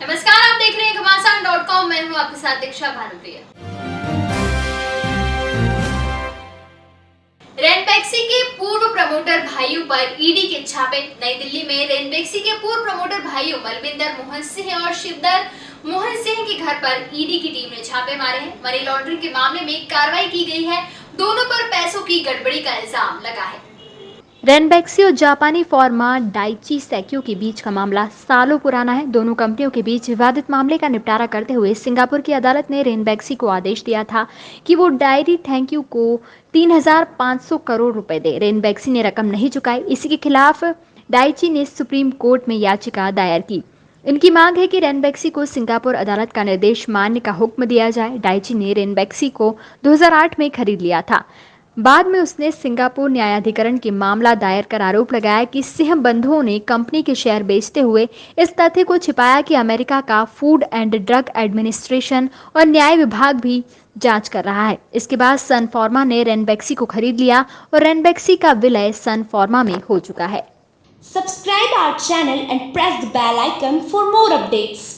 नमस्कार, आप देख रहे हैं घमासान डॉट कॉम। मैं हूँ आपके साथ दीक्षा भानुप्रिया। रेनबैक्सी के पूर्व प्रमोटर भाइयों पर ईडी के छापे। नई दिल्ली में रेनबैक्सी के पूर्व प्रमोटर भाइयों बलविंदर मोहन सिंह और शिवदर मोहन सिंह के घर पर ईडी की टीम ने छापे मारे हैं। मनी लॉन्ड्रिंग के मामले में कार्रवाई की गई है। दोनों पर पैसों की गड़बड़ी का इल्ज़ाम लगा है। रेनबैक्सी और जापानी फॉर्मा डाइची सैक्यो के बीच का मामला सालों पुराना है। दोनों कंपनियों के बीच विवादित मामले का निपटारा करते हुए सिंगापुर की अदालत ने रेनबैक्सी को आदेश दिया था कि वो डायरी थैंक यू को 3,500 करोड़ रुपए दे। रेनबैक्सी ने रकम नहीं चुकाई। इसी के खिलाफ डाइची ने सुप्रीम कोर्ट में याचिका दायर की। इनकी मांग है कि रेनबैक्सी को सिंगापुर अदालत का निर्देश मानने का हुक्म दिया जाए। डाइची ने रेनबैक्सी को 2008 में खरीद लिया था। बाद में उसने सिंगापुर न्यायाधिकरण के मामला दायर कर आरोप लगाया कि सिंह बंधुओं ने कंपनी के शेयर बेचते हुए इस तथ्य को छिपाया कि अमेरिका का फ़ूड एंड ड्रग एडमिनिस्ट्रेशन और न्याय विभाग भी जाँच कर रहा है इसके बाद सन फॉर्मा ने रेनबैक्सी को खरीद लिया और रेनबैक्सी का विलय सन फॉर्मा में हो चुका है subscribe our channel and press the bell icon for more updates.